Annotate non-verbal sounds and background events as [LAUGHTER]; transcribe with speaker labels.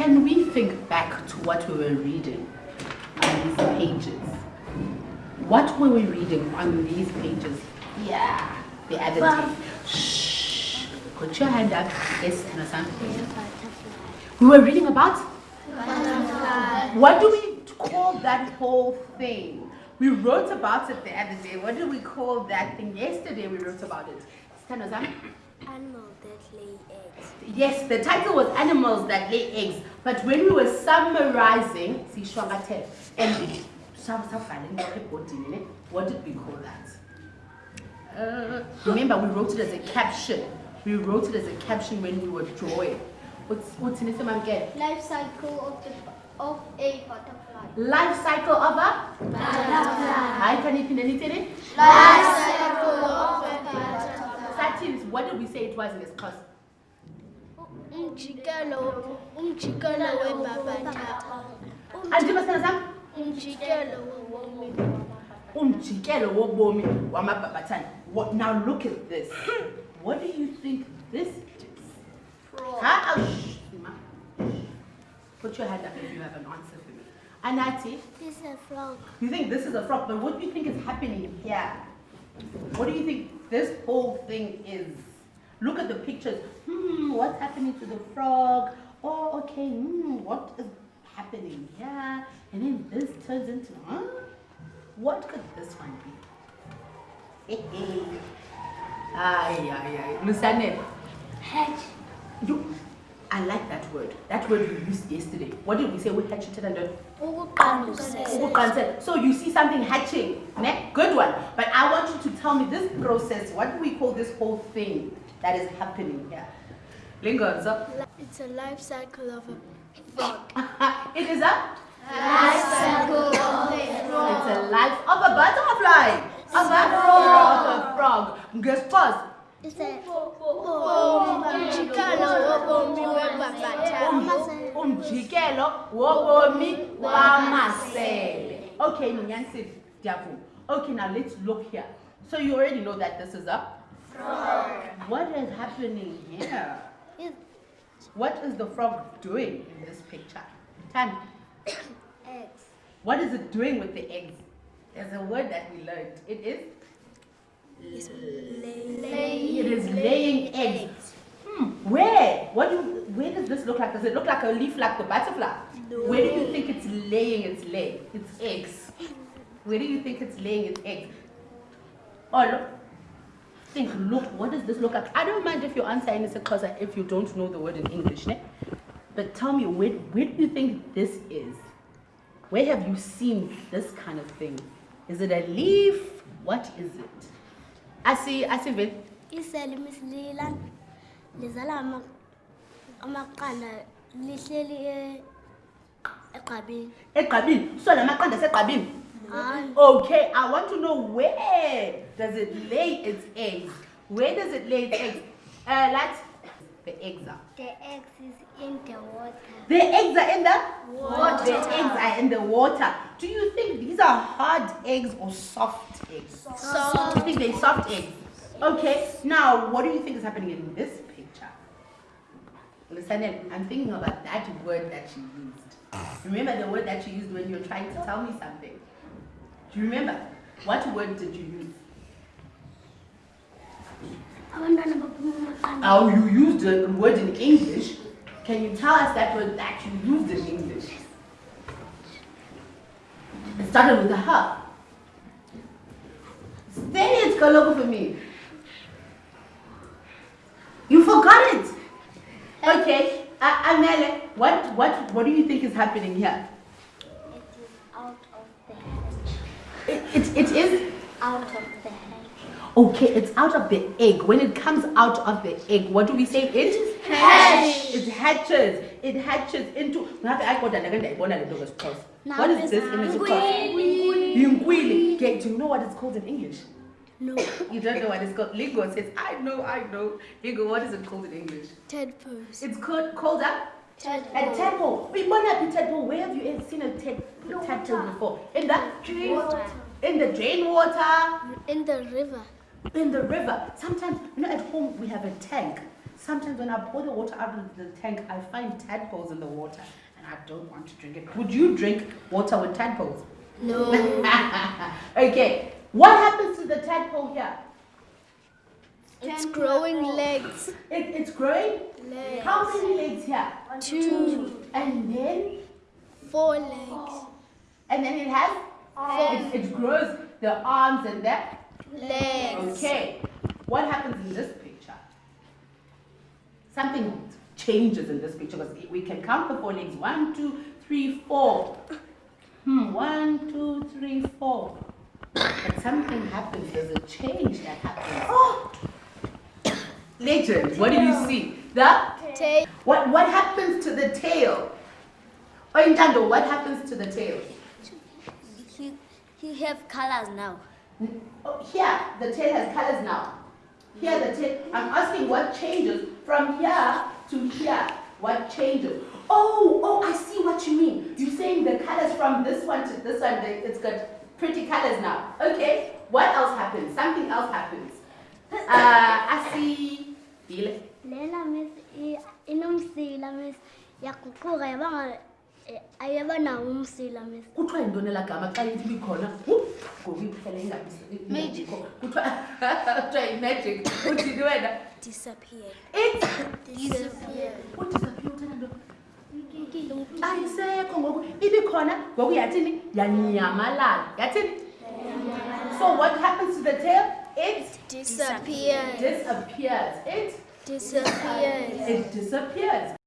Speaker 1: Can we think back to what we were reading on these pages? What were we reading on these pages? Yeah, the other day. Shh. Put your hand up. Yes, Hannah-san. We were reading about? What do we call that whole thing? We wrote about it the other day. What do we call that thing? Yesterday we wrote about it. Stanozan?
Speaker 2: Animal that lay eggs.
Speaker 1: Yes, the title was Animals That Lay Eggs. But when we were summarizing, see, Shwangate, and what did we call that? Uh, remember, we wrote it as a caption. We wrote it as a caption when we were drawing. What's what's in it, again?
Speaker 2: Life cycle of the of a butterfly.
Speaker 1: Life cycle of a
Speaker 2: Butterfly.
Speaker 1: Hi, can you pin anything?
Speaker 2: Life cycle of a butterfly.
Speaker 1: Satins, what did we say it was in this class?
Speaker 2: Umjikelo, umjikelo webhabatha.
Speaker 1: Andiba sana
Speaker 2: Umjikelo wobomi.
Speaker 1: umjikelo wobomi wamabhabhathane. What now look at this. What do you think this is? Oh. Put your hand up if you have an answer for me. Anati,
Speaker 2: This is a frog.
Speaker 1: you think this is a frog, but what do you think is happening here? What do you think this whole thing is? Look at the pictures. Hmm, what's happening to the frog? Oh, okay, hmm, what is happening here? And then this turns into, huh? What could this one be? [LAUGHS] ay, ay, ay. Lusane,
Speaker 2: Hedge.
Speaker 1: you, I like that word. That word we used yesterday. What did we say? We hatched it and done?
Speaker 2: Ukuqandusela.
Speaker 1: Ukuqansela. So you see something hatching, ne? Good one. But I want you to tell me this process, what do we call this whole thing that is happening here? Lingonzo.
Speaker 2: It's a life cycle of a frog. [LAUGHS]
Speaker 1: it is a
Speaker 2: Life cycle of a frog.
Speaker 1: it's a life of a butterfly. Of a frog. Of a frog. Guess first.
Speaker 2: It's a umjikelo wobomi webhabatha.
Speaker 1: Um- Umjikelo wobomi wamasele. Okay. Okay, now let's look here. So you already know that this is a frog. What is happening here? What is the frog doing in this picture? Tan,
Speaker 2: Eggs.
Speaker 1: what is it doing with the eggs? There's a word that we learned. It is? It is laying eggs. Hmm. Where? What do you, where does this look like? Does it look like a leaf like the butterfly? No. Where do you think it's laying its lay? Its eggs. Where do you think it's laying its eggs? Oh look. Think, look, what does this look like? I don't mind if you answer in because if you don't know the word in English, ne? But tell me, where, where do you think this is? Where have you seen this kind of thing? Is it a leaf? What is it? I see, I see, Vin.
Speaker 2: Misilila lizala ama- amaqanda lihleli egqabini.
Speaker 1: Egqabini. So la maqanda asegqabini. Okay, I want to know where does it lay its eggs? Where does it lay its eggs? Uh, let's, the eggs are.
Speaker 2: The eggs is in the water.
Speaker 1: The eggs are in the?
Speaker 2: Water.
Speaker 1: The eggs are in the water. Do you think these are hard eggs or soft eggs?
Speaker 2: Soft.
Speaker 1: You think they're soft eggs? Okay, now what do you think is happening in this Listen, I'm thinking about that word that you used. Ah. Remember the word that you used when you were trying to tell me something? Do you remember? What word did you use?
Speaker 2: Abantwana baphuma amaqanda.
Speaker 1: Oh, you used a word in English. Can you tell us that word that you used in English? It started with a H. Say it, Kalogo, for me. You forgot. Okay, uh, Amele, what, what, what do you think is happening here?
Speaker 2: It is out of the egg.
Speaker 1: It, it, it is
Speaker 2: Out of the hatch.
Speaker 1: Okay, it's out of the egg. When it comes out of the egg, what do we say? It hatch. It hatches. It hatches into. Ngabe ayikhoda ndake ndayibona le nto ngesiXhosa. What is this in isiXhosa? Yinkwili. Okay, Do you know what it's called in English?
Speaker 2: No.
Speaker 1: You don't know what it's called. Lingo says, I know, I know. Lingo, what is it called in English?
Speaker 2: Tadpoles.
Speaker 1: It's called called a a
Speaker 2: Tadpole.
Speaker 1: tadpole. We might not be tadpole. Where have you ever seen a tad, tadpole before? In the
Speaker 2: Water.
Speaker 1: in the drain water.
Speaker 2: In the river.
Speaker 1: in the river. Sometimes, you know, at home we have a tank. Sometimes when I pour the water out of the tank, I find tadpoles in the water and I don't want to drink it. Would you drink water with tadpoles?
Speaker 2: No. [LAUGHS]
Speaker 1: okay, what happens to the tadpole here?
Speaker 2: It's growing legs.
Speaker 1: It, it's growing.
Speaker 2: Legs.
Speaker 1: How many legs here?
Speaker 2: Two.
Speaker 1: And then,
Speaker 2: Four legs.
Speaker 1: and then it has, it, it grows the arms and the,
Speaker 2: Legs.
Speaker 1: okay. What happens in this picture? Something changes in this picture because we can count the four legs. One, two, three, four. Hmm, one, two, three, four. But something happens, there's a change that happens. Oh! Legend, what do you see? The
Speaker 2: Tail.
Speaker 1: What what happens to the tail? Oh, Intando, what happens to the tail?
Speaker 3: He, he have colors now.
Speaker 1: Oh, here, the tail has colors now. Here, the tail. I'm asking what changes from here to here. What changes? Oh, oh, I see what you mean. You're saying the colors from this one to this one, they- it's got pretty colors now. Okay, what else happens? Something else happens. Uh, I see.
Speaker 3: Yaguquka yaba ayaba nawo umsila miss.
Speaker 1: kuthiwa yintoni elaa gama xa ithi ibikhona ngoku iphela ingabikho kuthiwa [LAUGHS] kuthiwa yimagic. Uthini wena?
Speaker 2: Disappear.
Speaker 1: udisappear uthena nto. Ayisekho ngoku. Ibikhona ngoku yathini? Yanyamalala. Yathini? So what happens to the tail? It
Speaker 2: Disappear.
Speaker 1: disappears. It
Speaker 2: Disappears.
Speaker 1: it disappears